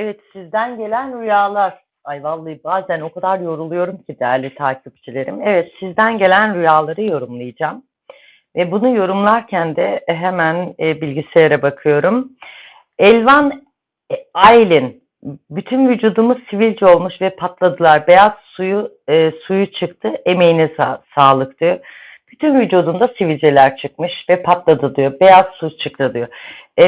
Evet, sizden gelen rüyalar. Ay vallahi bazen o kadar yoruluyorum ki değerli takipçilerim. Evet, sizden gelen rüyaları yorumlayacağım. Ve bunu yorumlarken de hemen e, bilgisayara bakıyorum. Elvan e, Aylin, bütün vücudumuz sivilce olmuş ve patladılar. Beyaz suyu e, suyu çıktı. Emeğine sa sağlık diyor. Bütün vücudunda sivilceler çıkmış ve patladı diyor. Beyaz su çıktı diyor. E,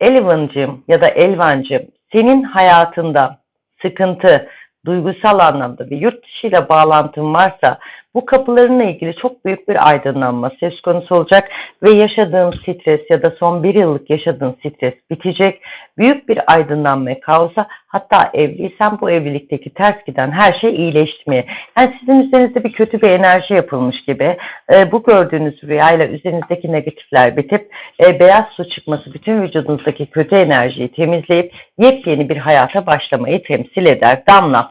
Elvan'cığım ya da Elvan'cığım senin hayatında sıkıntı, duygusal anlamda bir yurt dışı ile bağlantın varsa bu kapılarınla ilgili çok büyük bir aydınlanma söz konusu olacak ve yaşadığın stres ya da son bir yıllık yaşadığın stres bitecek. Büyük bir aydınlanmaya kaosa hatta evliysen bu evlilikteki ters giden her şey iyileşmeye. Yani sizin üzerinizde bir kötü bir enerji yapılmış gibi e, bu gördüğünüz rüyayla üzerinizdeki negatifler bitip e, beyaz su çıkması bütün vücudunuzdaki kötü enerjiyi temizleyip yepyeni bir hayata başlamayı temsil eder. Damla.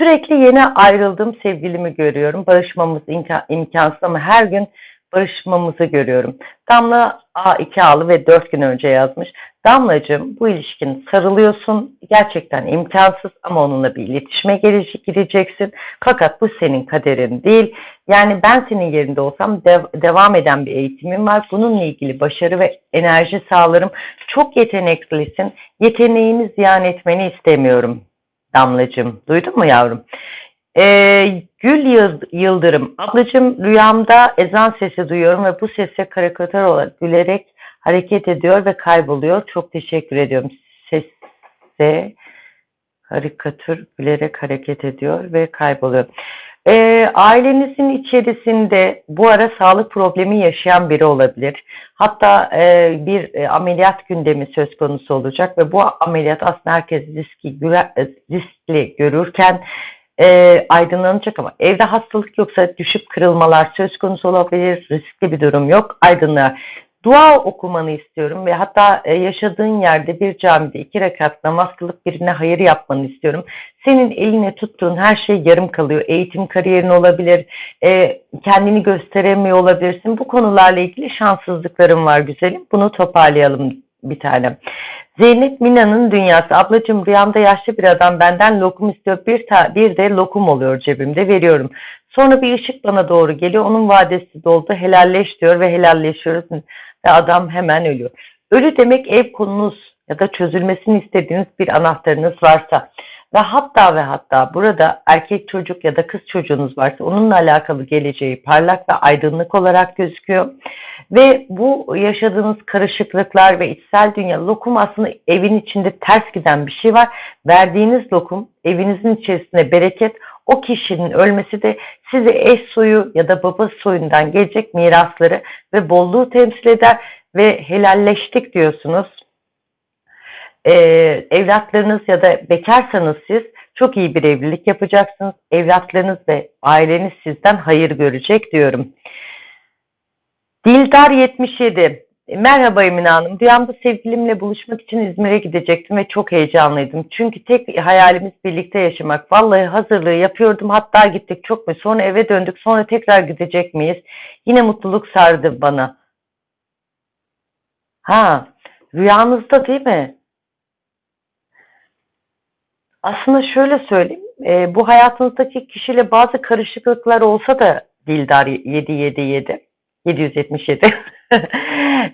Sürekli yeni ayrıldığım sevgilimi görüyorum. Barışmamız imkan, imkansız ama her gün barışmamızı görüyorum. Damla A2 ağlı ve 4 gün önce yazmış. Damlacığım bu ilişkin sarılıyorsun. Gerçekten imkansız ama onunla bir iletişime gireceksin. Fakat bu senin kaderin değil. Yani ben senin yerinde olsam dev, devam eden bir eğitimim var. Bununla ilgili başarı ve enerji sağlarım. Çok yeteneklisin. Yeteneğini ziyan etmeni istemiyorum Damlacığım. Duydun mu yavrum? Ee, Gül Yıldırım. Ablacığım rüyamda ezan sesi duyuyorum ve bu sese karikatür olarak gülerek hareket ediyor ve kayboluyor. Çok teşekkür ediyorum. Sese karikatür gülerek hareket ediyor ve kayboluyor. E, ailenizin içerisinde bu ara sağlık problemi yaşayan biri olabilir. Hatta e, bir e, ameliyat gündemi söz konusu olacak ve bu ameliyat aslında herkes riski, riskli görürken e, aydınlanacak ama evde hastalık yoksa düşüp kırılmalar söz konusu olabilir. Riskli bir durum yok. Aydınlığa dua okumanı istiyorum ve hatta e, yaşadığın yerde bir camide iki rekat namaz kılıp birine hayır yapmanı istiyorum. Senin eline tuttuğun her şey yarım kalıyor. Eğitim kariyerin olabilir, e, kendini gösteremiyor olabilirsin. Bu konularla ilgili şanssızlıklarım var güzelim. Bunu toparlayalım bir tane. Zeynep Mina'nın dünyası. Ablacığım rüyamda yaşlı bir adam benden lokum istiyor. Bir, ta, bir de lokum oluyor cebimde veriyorum. Sonra bir ışık bana doğru geliyor. Onun vadesi doldu. Helalleş diyor ve helalleşiyoruz ve adam hemen ölüyor. Ölü demek ev konunuz ya da çözülmesini istediğiniz bir anahtarınız varsa ve hatta ve hatta burada erkek çocuk ya da kız çocuğunuz varsa onunla alakalı geleceği parlak ve aydınlık olarak gözüküyor. Ve bu yaşadığınız karışıklıklar ve içsel dünya lokum aslında evin içinde ters giden bir şey var. Verdiğiniz lokum evinizin içerisinde bereket o kişinin ölmesi de size eş soyu ya da baba soyundan gelecek mirasları ve bolluğu temsil eder ve helalleştik diyorsunuz. Ee, evlatlarınız ya da bekarsanız siz çok iyi bir evlilik yapacaksınız. Evlatlarınız ve aileniz sizden hayır görecek diyorum. Dildar 77 Merhaba Emine Hanım. Rüyamda sevgilimle buluşmak için İzmir'e gidecektim ve çok heyecanlıydım. Çünkü tek hayalimiz birlikte yaşamak. Vallahi hazırlığı yapıyordum. Hatta gittik çok mu? Sonra eve döndük. Sonra tekrar gidecek miyiz? Yine mutluluk sardı bana. Ha, rüyanızda değil mi? Aslında şöyle söyleyeyim. E, bu hayatınızdaki kişiyle bazı karışıklıklar olsa da Dildar 777 777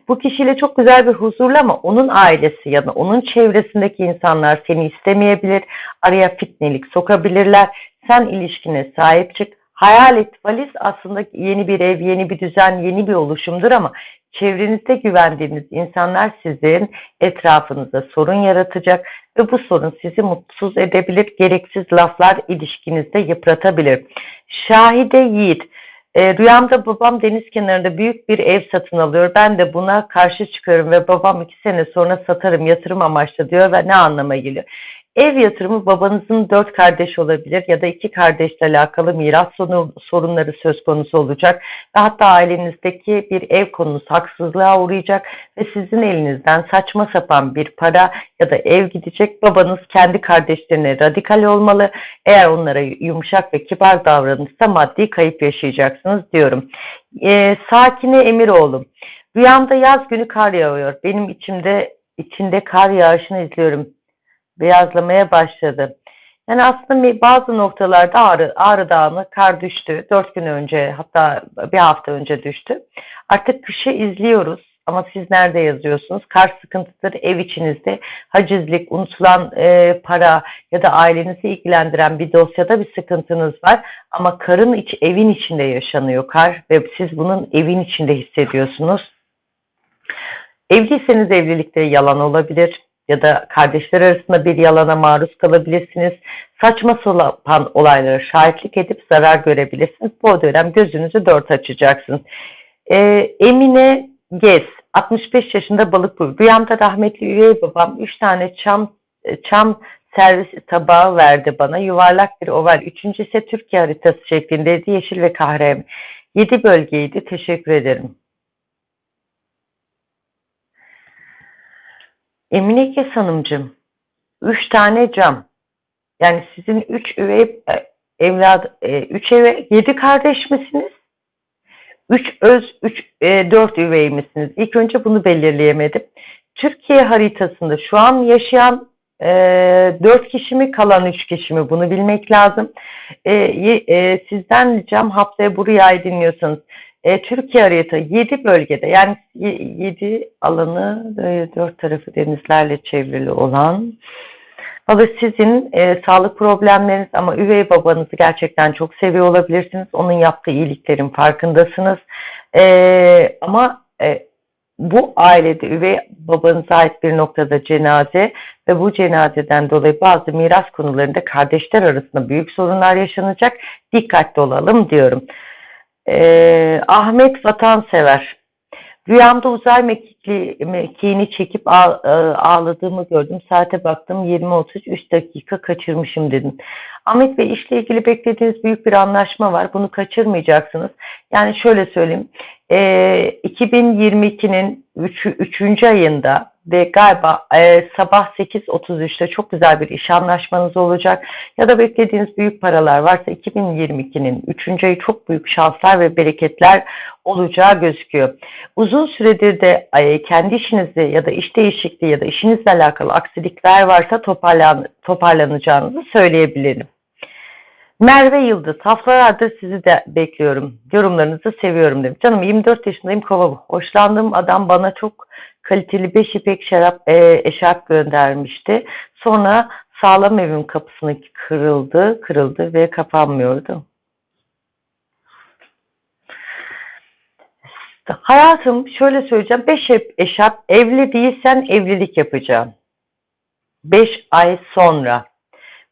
bu kişiyle çok güzel bir huzurlu ama onun ailesi ya da onun çevresindeki insanlar seni istemeyebilir. Araya fitnelik sokabilirler. Sen ilişkine sahip çık. Hayal et valiz aslında yeni bir ev, yeni bir düzen, yeni bir oluşumdur ama çevrenizde güvendiğiniz insanlar sizin etrafınızda sorun yaratacak ve bu sorun sizi mutsuz edebilir. Gereksiz laflar ilişkinizde yıpratabilir. Şahide Yiğit e, rüyamda babam deniz kenarında büyük bir ev satın alıyor. Ben de buna karşı çıkıyorum ve babam iki sene sonra satarım yatırım amaçlı diyor ve ne anlama geliyor? Ev yatırımı babanızın dört kardeş olabilir ya da iki kardeşle alakalı miras sorunları söz konusu olacak. Ve hatta ailenizdeki bir ev konusu haksızlığa uğrayacak ve sizin elinizden saçma sapan bir para ya da ev gidecek. Babanız kendi kardeşlerine radikal olmalı. Eğer onlara yumuşak ve kibar davranırsa maddi kayıp yaşayacaksınız diyorum. Ee, Sakine Emiroğlu. Rüyamda yaz günü kar yağıyor. Benim içimde içinde kar yağışını izliyorum beyazlamaya başladı. Yani aslında bazı noktalarda Ağrı, Ağrı Dağı'na kar düştü. Dört gün önce hatta bir hafta önce düştü. Artık kışı izliyoruz ama siz nerede yazıyorsunuz? Kar sıkıntıdır ev içinizde. Hacizlik, unutulan e, para ya da ailenizi ilgilendiren bir dosyada bir sıkıntınız var. Ama karın iç, evin içinde yaşanıyor kar ve siz bunun evin içinde hissediyorsunuz. Evliyseniz evlilikte yalan olabilir ya da kardeşler arasında bir yalana maruz kalabilirsiniz. Saçma sapan olaylara şahitlik edip zarar görebilirsiniz. Bu dönem gözünüzü dört açacaksınız. Ee, Emine Gez, 65 yaşında balık burcu. Rüyamda rahmetli üvey babam 3 tane çam çam servis tabağı verdi bana. Yuvarlak bir oval. Üçüncü ise Türkiye haritası şeklindeydi. Yeşil ve kahve. 7 bölgeydi. Teşekkür ederim. Emine Hanımcığım, üç tane cam. Yani sizin üç üvey e, evlad, e, üç eve, yedi kardeş misiniz? Üç öz, üç, e, dört üvey misiniz? İlk önce bunu belirleyemedim. Türkiye haritasında şu an yaşayan e, dört kişi mi kalan üç kişi mi bunu bilmek lazım. E, e, sizden ricam haftaya bu rüyayı dinliyorsanız e, Türkiye harita 7 bölgede yani 7 alanı e, 4 tarafı denizlerle çevrili olan ama sizin e, sağlık problemleriniz ama üvey babanızı gerçekten çok seviyor olabilirsiniz. Onun yaptığı iyiliklerin farkındasınız. E, ama e, bu ailede üvey babanıza ait bir noktada cenaze ve bu cenazeden dolayı bazı miras konularında kardeşler arasında büyük sorunlar yaşanacak. Dikkatli olalım diyorum. Ee, Ahmet Vatansever. Rüyamda uzay mekikli, mekiğini çekip e, ağladığımı gördüm. Saate baktım 20-33 dakika kaçırmışım dedim. Ahmet Bey işle ilgili beklediğiniz büyük bir anlaşma var. Bunu kaçırmayacaksınız. Yani şöyle söyleyeyim. E, 2022'nin 3. 3. ayında ve galiba e, sabah 8.33'te çok güzel bir iş anlaşmanız olacak. Ya da beklediğiniz büyük paralar varsa 2022'nin 3. ayı çok büyük şanslar ve bereketler olacağı gözüküyor. Uzun süredir de e, kendi işinizde ya da iş değişikliği ya da işinizle alakalı aksilikler varsa toparlan, toparlanacağınızı söyleyebilirim. Merve Yıldız, haftalardır sizi de bekliyorum. Yorumlarınızı seviyorum demiş. Canım 24 yaşındayım kova. Hoşlandığım adam bana çok kaliteli 5 ipek şarap, e, eşarp göndermişti. Sonra sağlam evin kapısını kırıldı, kırıldı ve kapanmıyordu. Hayatım şöyle söyleyeceğim. 5 eşarp evli değilsen evlilik yapacağım. 5 ay sonra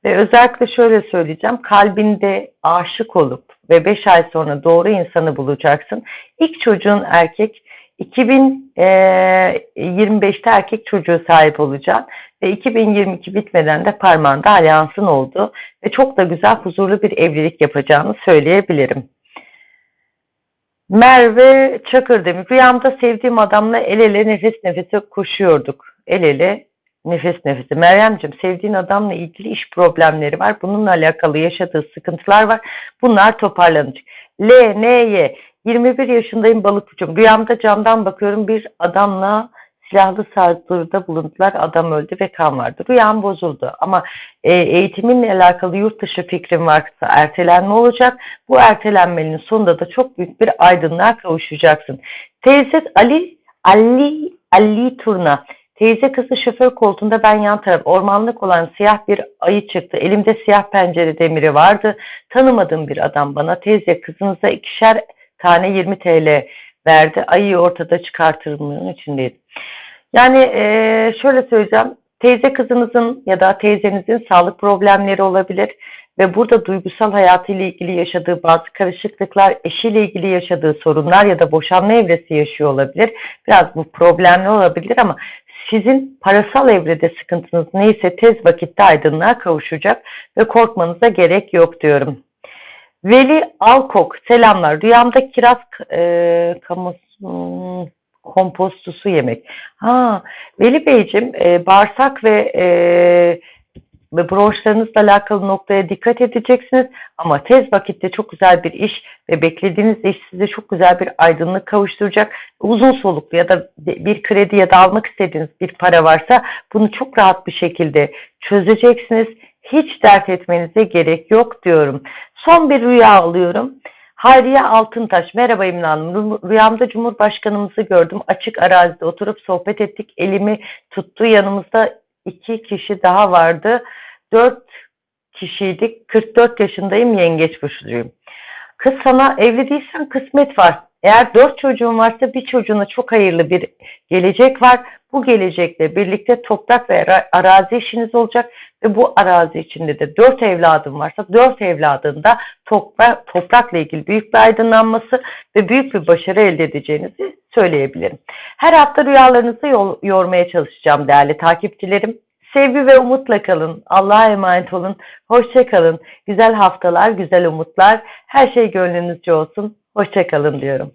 ve özellikle şöyle söyleyeceğim. Kalbinde aşık olup ve 5 ay sonra doğru insanı bulacaksın. İlk çocuğun erkek 2025'te e, erkek çocuğu sahip olacaksın ve 2022 bitmeden de parmağında alyansın oldu ve çok da güzel huzurlu bir evlilik yapacağını söyleyebilirim. Merve Çakır demiş. Rüyamda sevdiğim adamla el ele nefes nefese koşuyorduk. El ele nefes nefese. Meryemciğim sevdiğin adamla ilgili iş problemleri var. Bununla alakalı yaşadığı sıkıntılar var. Bunlar toparlanacak. L, N, Y. 21 yaşındayım balık burcum. Rüyamda camdan bakıyorum bir adamla silahlı saldırıda bulundular. Adam öldü ve kan vardı. Rüyam bozuldu. Ama e, eğitiminle alakalı yurt dışı fikrim varsa ertelenme olacak. Bu ertelenmenin sonunda da çok büyük bir aydınlığa kavuşacaksın. Teyze Ali Ali Ali Turna Teyze kızı şoför koltuğunda ben yan taraf ormanlık olan siyah bir ayı çıktı. Elimde siyah pencere demiri vardı. Tanımadığım bir adam bana teyze kızınıza ikişer tane 20 TL verdi. Ayıyı ortada çıkartırmının içindeydi. Yani ee, şöyle söyleyeceğim. Teyze kızınızın ya da teyzenizin sağlık problemleri olabilir ve burada duygusal hayatıyla ilgili yaşadığı bazı karışıklıklar, eşiyle ilgili yaşadığı sorunlar ya da boşanma evresi yaşıyor olabilir. Biraz bu problemli olabilir ama sizin parasal evrede sıkıntınız neyse tez vakitte aydınlığa kavuşacak ve korkmanıza gerek yok diyorum. Veli Alkok selamlar. Rüyamda kiraz e, kamus, hmm, kompostusu yemek. Ha, Veli Beyciğim e, bağırsak ve e, ve borçlarınızla alakalı noktaya dikkat edeceksiniz. Ama tez vakitte çok güzel bir iş ve beklediğiniz iş size çok güzel bir aydınlık kavuşturacak. Uzun soluklu ya da bir kredi ya da almak istediğiniz bir para varsa bunu çok rahat bir şekilde çözeceksiniz. Hiç dert etmenize gerek yok diyorum. Son bir rüya alıyorum. Hayriye Altıntaş, merhaba İmran Hanım. Rüyamda Cumhurbaşkanımızı gördüm. Açık arazide oturup sohbet ettik. Elimi tuttu. Yanımızda iki kişi daha vardı. Dört kişiydik. 44 yaşındayım. Yengeç burçluyum. Kız sana evli değilsen kısmet var. Eğer dört çocuğun varsa bir çocuğuna çok hayırlı bir gelecek var. Bu gelecekle birlikte toprak ve arazi işiniz olacak ve bu arazi içinde de dört evladın varsa dört evladında toprak, toprakla ilgili büyük bir aydınlanması ve büyük bir başarı elde edeceğinizi söyleyebilirim. Her hafta rüyalarınızı yormaya çalışacağım değerli takipçilerim. Sevgi ve umutla kalın. Allah'a emanet olun. Hoşça kalın. Güzel haftalar, güzel umutlar. Her şey gönlünüzce olsun. Hoşça kalın diyorum.